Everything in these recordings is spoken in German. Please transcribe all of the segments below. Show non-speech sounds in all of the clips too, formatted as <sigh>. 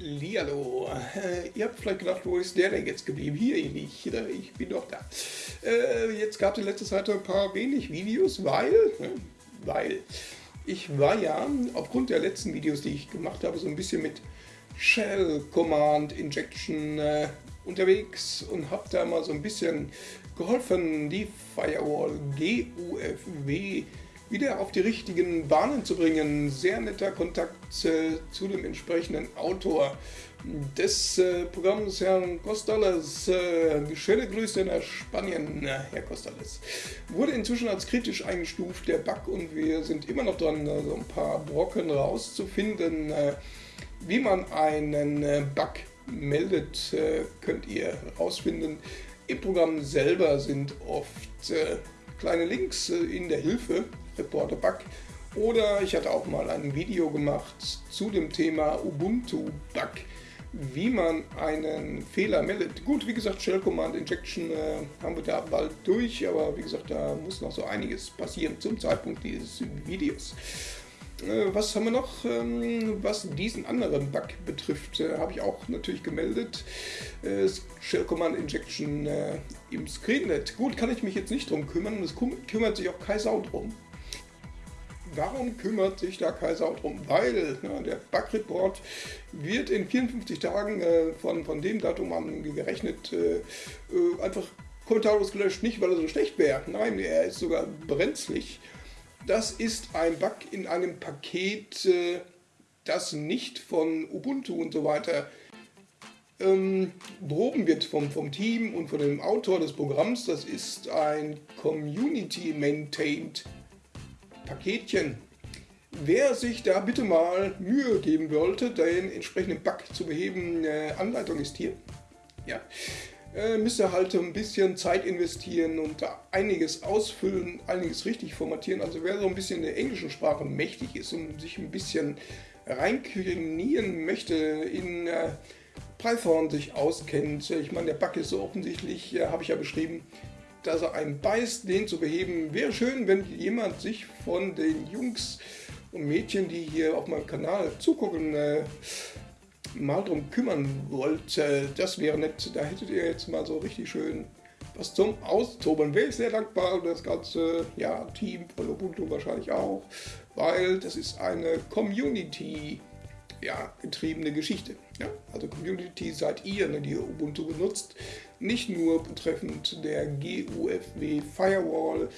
Lialo. Äh, ihr habt vielleicht gedacht, wo ist der denn jetzt geblieben? Hier nicht. Ich bin doch da. Äh, jetzt gab es in letzter Zeit ein paar wenig Videos, weil, ne, weil ich war ja aufgrund der letzten Videos, die ich gemacht habe, so ein bisschen mit Shell Command Injection äh, unterwegs und habe da mal so ein bisschen geholfen, die Firewall GUFW wieder auf die richtigen Bahnen zu bringen. Sehr netter Kontakt äh, zu dem entsprechenden Autor des äh, Programms, Herrn Costales. Äh, schöne Grüße nach Spanien, Herr Costales. Wurde inzwischen als kritisch eingestuft, der Bug, und wir sind immer noch dran, so also ein paar Brocken rauszufinden. Äh, wie man einen äh, Bug meldet, äh, könnt ihr herausfinden. Im Programm selber sind oft kleine Links in der Hilfe Reporter Bug. Oder ich hatte auch mal ein Video gemacht zu dem Thema Ubuntu Bug, wie man einen Fehler meldet. Gut, wie gesagt, Shell Command Injection äh, haben wir da bald durch, aber wie gesagt, da muss noch so einiges passieren zum Zeitpunkt dieses Videos. Äh, was haben wir noch? Ähm, was diesen anderen Bug betrifft, äh, habe ich auch natürlich gemeldet. Äh, Shell Command Injection im Screenlet. Gut, kann ich mich jetzt nicht drum kümmern, es kümmert sich auch kein Sau drum. Warum kümmert sich da Kaiser drum? Weil ne, der Bug-Report wird in 54 Tagen äh, von, von dem Datum an gerechnet äh, äh, einfach kommentarlos gelöscht. Nicht, weil er so schlecht wäre. Nein, er ist sogar brenzlig. Das ist ein Bug in einem Paket, äh, das nicht von Ubuntu und so weiter ähm, behoben wird vom, vom Team und von dem Autor des Programms. Das ist ein Community-Maintained Paketchen. Wer sich da bitte mal Mühe geben wollte, den entsprechenden Bug zu beheben, äh, Anleitung ist hier. Ja. Äh, müsste halt ein bisschen Zeit investieren und da einiges ausfüllen, einiges richtig formatieren. Also wer so ein bisschen in der englischen Sprache mächtig ist und sich ein bisschen reinknieren möchte in äh, Python sich auskennt. Ich meine, der Bug ist so offensichtlich, äh, habe ich ja beschrieben, dass er einen beißt, den zu beheben. Wäre schön, wenn jemand sich von den Jungs und Mädchen, die hier auf meinem Kanal zugucken, äh, mal drum kümmern wollte. Das wäre nett. Da hättet ihr jetzt mal so richtig schön was zum Austoben. Wäre ich sehr dankbar und das ganze ja, Team von Ubuntu wahrscheinlich auch, weil das ist eine Community ja, getriebene Geschichte. Ja? Also Community seid ihr, ne, die Ubuntu benutzt, nicht nur betreffend der GUFW Firewall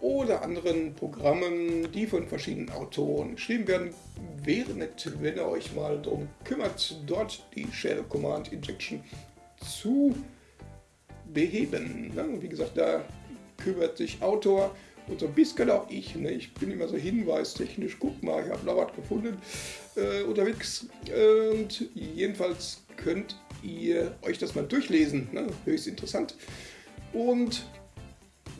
oder anderen Programmen, die von verschiedenen Autoren geschrieben werden. Wäre nett, wenn ihr euch mal darum kümmert, dort die Shell Command Injection zu beheben. Ja, wie gesagt, da kümmert sich Autor und so ein bisschen auch ich. Ne? Ich bin immer so hinweistechnisch, guck mal, ich habe da was gefunden äh, unterwegs. Und jedenfalls könnt ihr euch das mal durchlesen. Ne? Höchst interessant. Und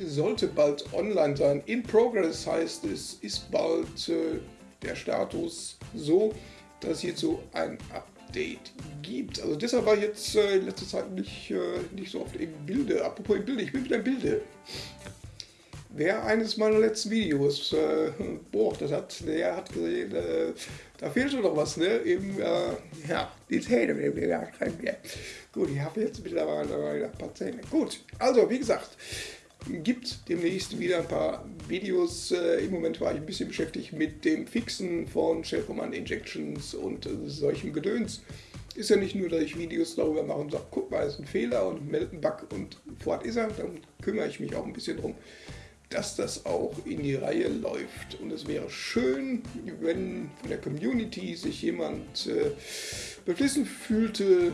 sollte bald online sein. In Progress heißt es, ist bald äh, der Status so, dass es hierzu ein Update gibt. Also deshalb war ich jetzt äh, in letzter Zeit nicht, äh, nicht so oft im Bilde. Apropos im Bilde, ich bin wieder im Bilde. Wer eines meiner letzten Videos äh, <laughs> boah, das hat, der hat gesehen, äh, da fehlt schon noch was, ne? Im, äh, ja, die Zähne, Gut, ich habe jetzt mittlerweile ein paar Zähne. Gut, also wie gesagt, gibt demnächst wieder ein paar Videos. Äh, Im Moment war ich ein bisschen beschäftigt mit dem Fixen von Shell Command Injections und äh, solchem Gedöns. Ist ja nicht nur, dass ich Videos darüber mache und sage, guck mal, ist ein Fehler und melde einen Bug und fort ist er. Dann kümmere ich mich auch ein bisschen drum dass das auch in die Reihe läuft. Und es wäre schön, wenn von der Community sich jemand äh, beflissen fühlte,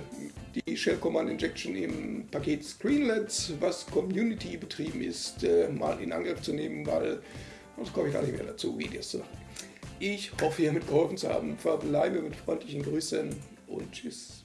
die Shell Command Injection im Paket Screenlets, was Community betrieben ist, äh, mal in Angriff zu nehmen, weil sonst komme ich gar nicht mehr dazu, Videos zu machen. Ich hoffe, ihr mitgeholfen zu haben. Verbleibe mit freundlichen Grüßen und Tschüss.